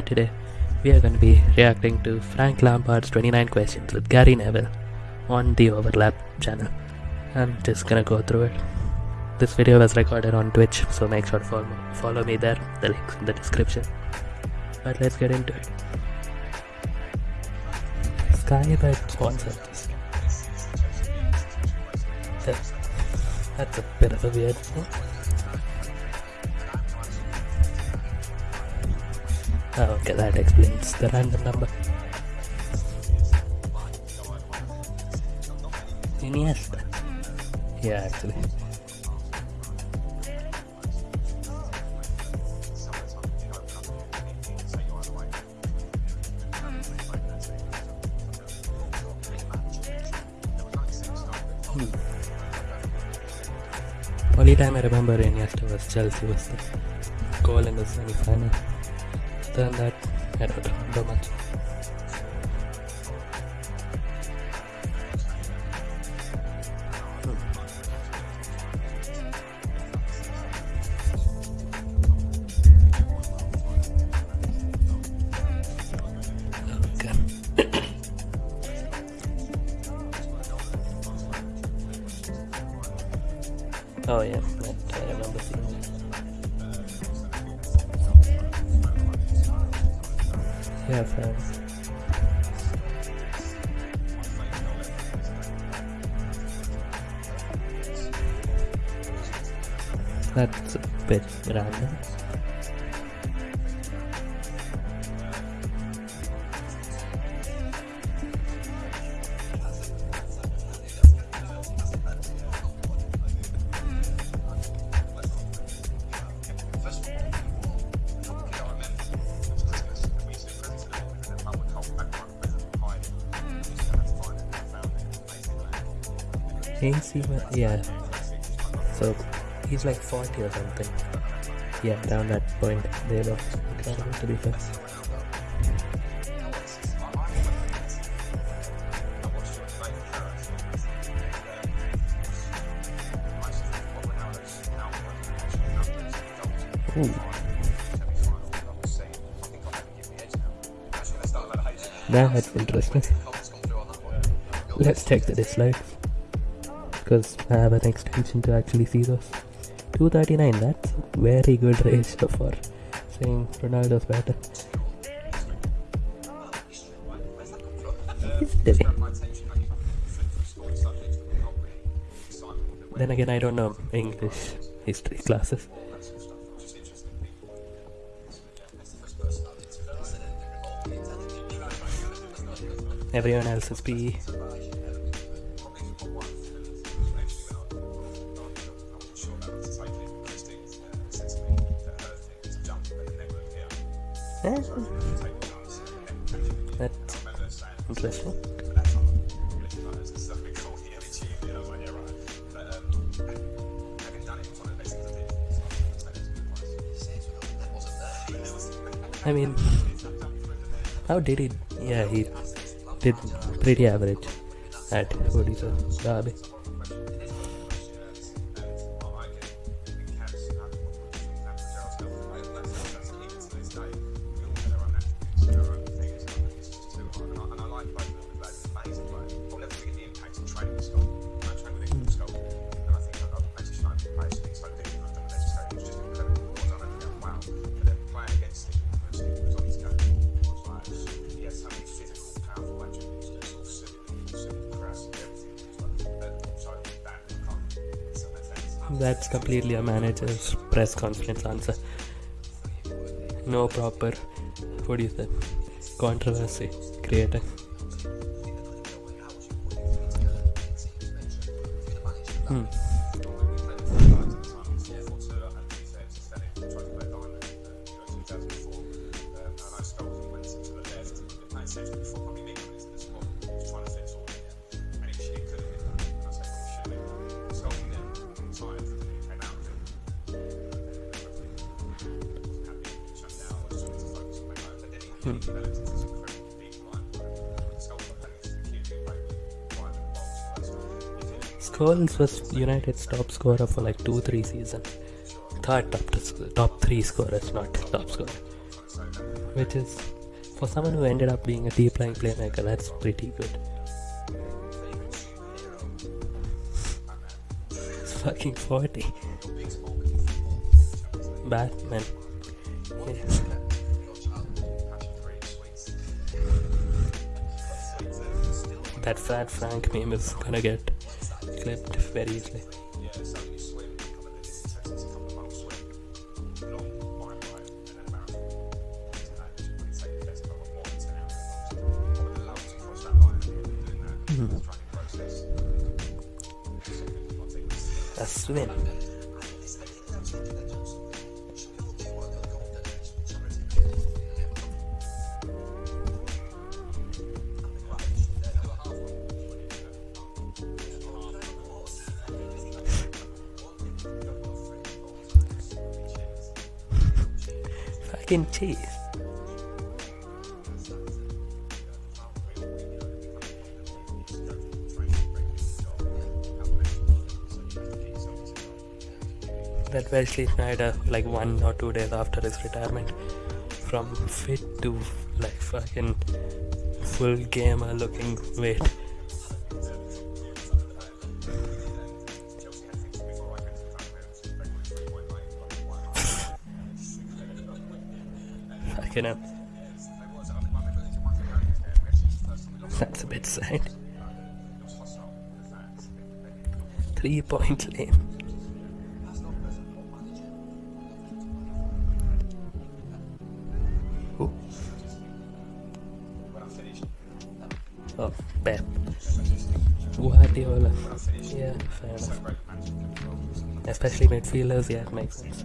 today we are going to be reacting to Frank Lampard's 29 questions with Gary Neville on the Overlap channel. I'm just gonna go through it. This video was recorded on Twitch, so make sure to follow, follow me there. The link's in the description. But let's get into it. Skybet sponsored this. That's a bit of a weird thing. Okay, that explains the random number. Iniesta. Yeah, actually. Hmm. Only time I remember Iniesta was Chelsea was the goal in the semi-final. Than that, I don't remember much. Oh yeah, I remember seeing Yeah. That's a bit random. AC, Mil- yeah. So he's like 40 or something. Yeah, down that point, incredible to be fair. Ooh. That's interesting. Let's check the dislikes. Because I have an extension to actually see those. 239, that's a very good ratio for saying Ronaldo's better. Then again, I don't know English history classes. Everyone else is PE. Eh, That's interesting. I mean, how did he? Yeah, he did pretty average at it, Derby. That's completely a manager's press conference answer. No proper, what do you say, controversy created. Hmm. Hmm. Scholes was United's top scorer for like two, three seasons. Third top top three scorers, not top scorer. which is for someone who ended up being a deep lying playmaker, that's pretty good. It's fucking 40. Batman. Yes. That fat Frank meme is gonna get clipped very easily. Hmm. A swim. Fucking cheese. that Wesley Sneijder, uh, like one or two days after his retirement, from fit to like fucking full gamer looking weight. That's a bit sad. Three point. Who? Oh, Pep. Guardiola. Yeah, fair enough. Especially midfielders, yeah, it makes sense.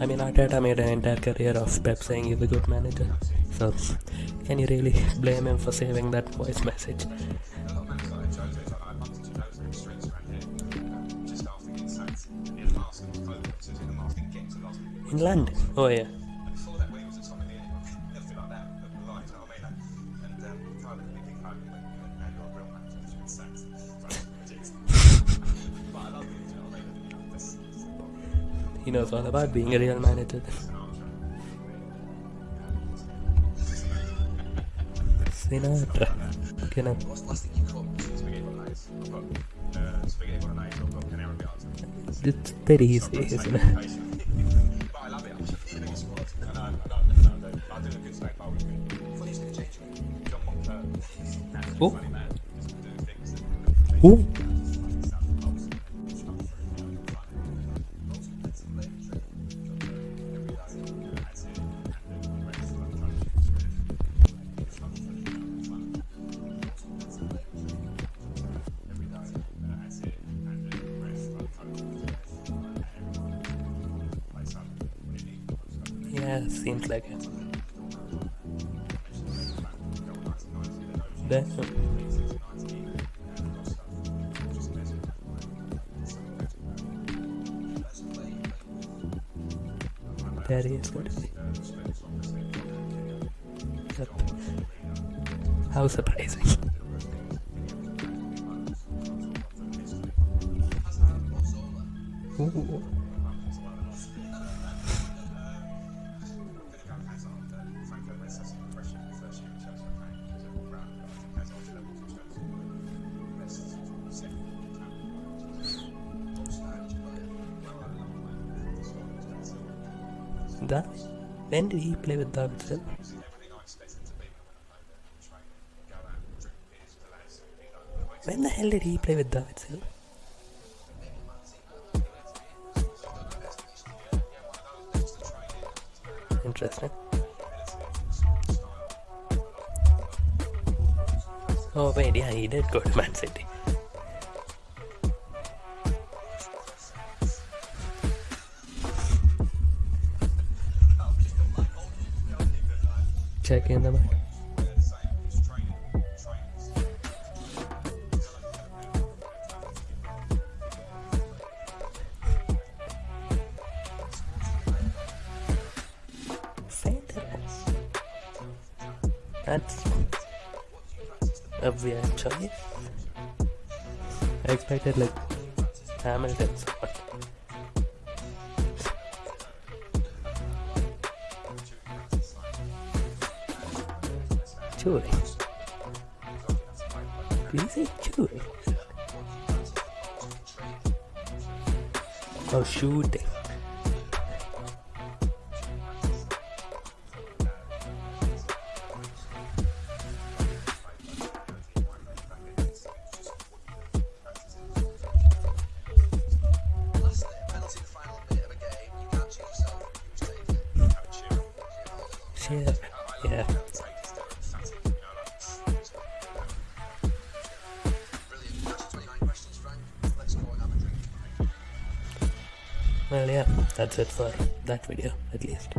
I mean, Arteta made an entire career of Pep saying he's a good manager. So, can you really blame him for saving that voice message? In London? Oh, yeah. Knows all about being a real manager. Sinatra. It's very easy, isn't it? Oh. Oh. Seems like it. There. Hmm. There he is. Yep. How surprising. Ooh. When did he play with David Silva? When the hell did he play with David Silva? Interesting. Oh wait, yeah, he did go to Man City. Check in the mic. That's a weird choice. I expected like Hamilton Chewy. Did you say chewy? Oh, shooting. Last penalty yeah, that's it for that video, at least.